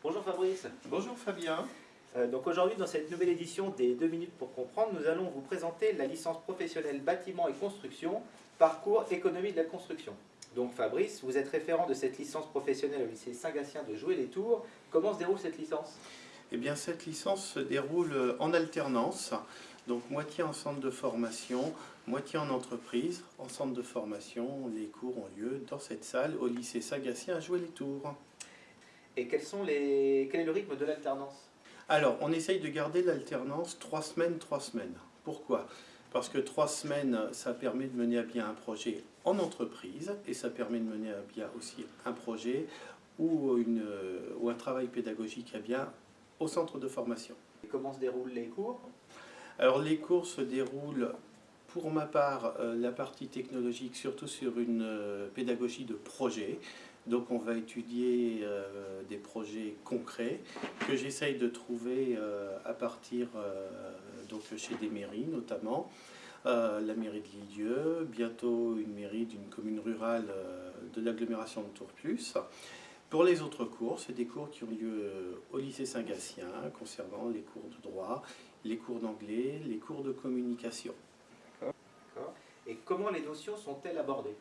Bonjour Fabrice. Bonjour Fabien. Euh, donc aujourd'hui, dans cette nouvelle édition des 2 minutes pour comprendre, nous allons vous présenter la licence professionnelle bâtiment et construction, parcours économie de la construction. Donc Fabrice, vous êtes référent de cette licence professionnelle au lycée Saint-Gatien de Jouer-les-Tours. Comment se déroule cette licence? Eh bien cette licence se déroule en alternance, donc moitié en centre de formation, moitié en entreprise. En centre de formation, les cours ont lieu dans cette salle au lycée Saint-Gatien à Jouer-les-Tours. Et quels sont les... quel est le rythme de l'alternance? Alors, on essaye de garder l'alternance trois semaines, trois semaines. Pourquoi? Parce que trois semaines, ça permet de mener à bien un projet en entreprise et ça permet de mener à bien aussi un projet ou, une, ou un travail pédagogique à bien au centre de formation. Et comment se déroulent les cours? Alors, les cours se déroulent pour ma part, euh, la partie technologique, surtout sur une euh, pédagogie de projet. Donc on va étudier euh, des projets concrets que j'essaye de trouver à partir donc chez des mairies notamment. la mairie de Lilieu, bientôt une mairie d'une commune rurale de l'agglomération de Tourplus. Pour les autres cours, c'est des cours qui ont lieu au lycée Saint-Gatien concernant les cours de droit, les cours d'anglais, les cours de communication. Et comment les notions sont-elles abordées?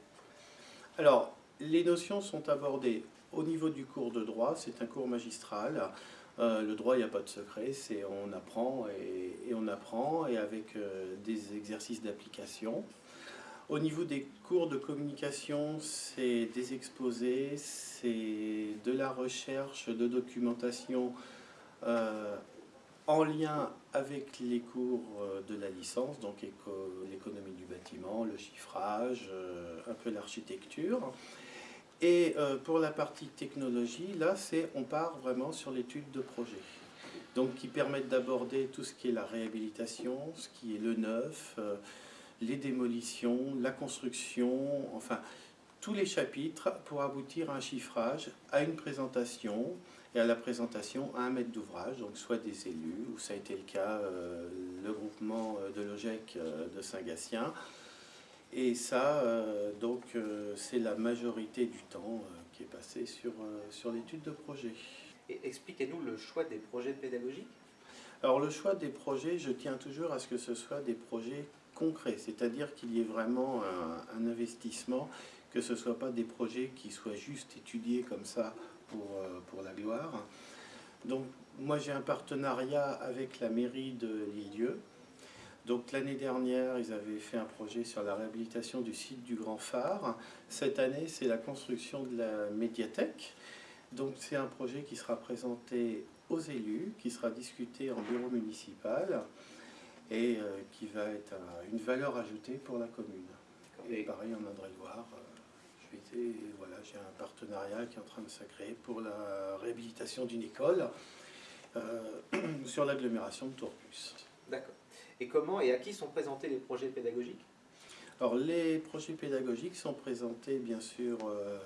Alors, les notions sont abordées au niveau du cours de droit, c'est un cours magistral. Euh, le droit, il n'y a pas de secret, c'est on apprend et, on apprend, et avec euh, des exercices d'application. Au niveau des cours de communication, c'est des exposés, c'est de la recherche, de documentation euh, en lien avec les cours de la licence, donc l'économie du bâtiment, le chiffrage, un peu l'architecture. Et euh, pour la partie technologie, là, c'est on part vraiment sur l'étude de projet. Donc qui permettent d'aborder tout ce qui est la réhabilitation, ce qui est le neuf, les démolitions, la construction, enfin tous les chapitres pour aboutir à un chiffrage, à une présentation, et à la présentation à un maître d'ouvrage, donc soit des élus, ou ça a été le cas, euh, le groupement euh, de l'OGEC euh, de Saint-Gatien. Et ça, donc, c'est la majorité du temps qui est passé sur, sur l'étude de projet. Et expliquez-nous le choix des projets pédagogiques Alors le choix des projets, je tiens toujours à ce que ce soit des projets concrets, c'est-à-dire qu'il y ait vraiment un, un investissement, que ce ne soit pas des projets qui soient juste étudiés comme ça pour, euh, pour la gloire. Donc moi j'ai un partenariat avec la mairie de Lilieu. Donc l'année dernière, ils avaient fait un projet sur la réhabilitation du site du Grand Phare. Cette année, c'est la construction de la médiathèque. Donc c'est un projet qui sera présenté aux élus, qui sera discuté en bureau municipal et euh, qui va être une valeur ajoutée pour la commune. Et pareil en Indre-et-Loire. Euh, voilà, j'ai un partenariat qui est en train de se créer pour la réhabilitation d'une école euh, sur l'agglomération de Tourpus. D'accord. Et comment et à qui sont présentés les projets pédagogiques? Alors les projets pédagogiques sont présentés bien sûr euh,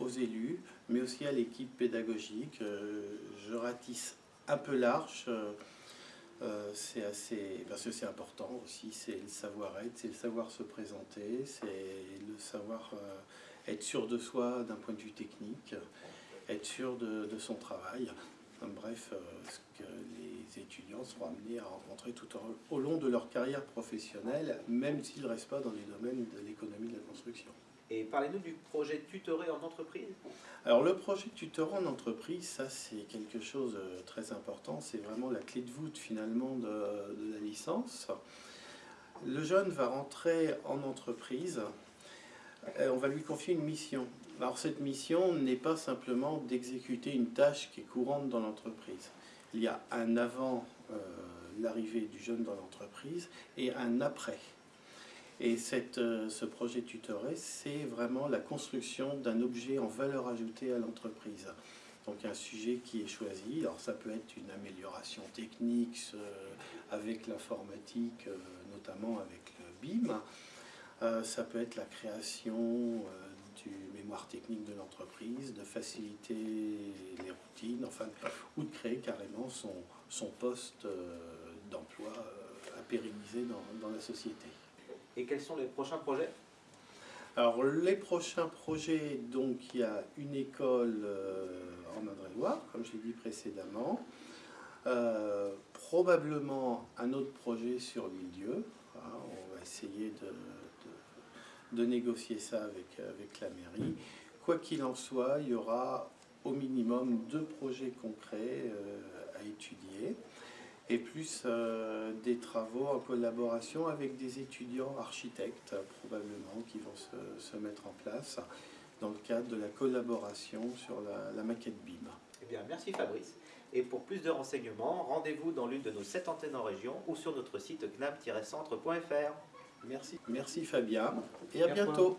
aux élus, mais aussi à l'équipe pédagogique. Euh, je ratisse un peu large. c'est assez parce que c'est important aussi c'est le savoir-être c'est le savoir se présenter c'est le savoir être sûr de soi d'un point de vue technique, être sûr de, son travail. Bref, euh, ce que les étudiants seront amenés à rencontrer tout au, long de leur carrière professionnelle, même s'ils ne restent pas dans les domaines de l'économie de la construction. Et parlez-nous du projet tutoré en entreprise Alors le projet tutoré en entreprise, ça c'est quelque chose de euh, très important, c'est vraiment la clé de voûte finalement de, de la licence. Le jeune va rentrer en entreprise on va lui confier une mission. Alors cette mission n'est pas simplement d'exécuter une tâche qui est courante dans l'entreprise. Il y a un avant euh, l'arrivée du jeune dans l'entreprise et un après. Et euh, ce projet tutoré, c'est vraiment la construction d'un objet en valeur ajoutée à l'entreprise. Donc un sujet qui est choisi, alors ça peut être une amélioration technique avec l'informatique, notamment avec le BIM, euh, ça peut être la création euh, du mémoire technique de l'entreprise, de faciliter les routines, enfin, ou de créer carrément son, son poste euh, d'emploi à pérenniser dans, dans, la société. Et quels sont les prochains projets? Alors les prochains projets, donc il y a une école euh, en Indre-et-Loire, comme je l'ai dit précédemment. Euh, probablement un autre projet sur l'île-dieu. Voilà, on va essayer de, de- négocier ça avec, avec la mairie. Quoi qu'il en soit, il y aura au minimum deux projets concrets euh, à étudier et plus euh, des travaux en collaboration avec des étudiants architectes, probablement, qui vont se, mettre en place dans le cadre de la collaboration sur la, la maquette BIM. Eh bien, merci Fabrice. Et pour plus de renseignements, rendez-vous dans l'une de nos sept antennes en région ou sur notre site gnam-centre.fr. Merci, merci Fabien, et à bientôt.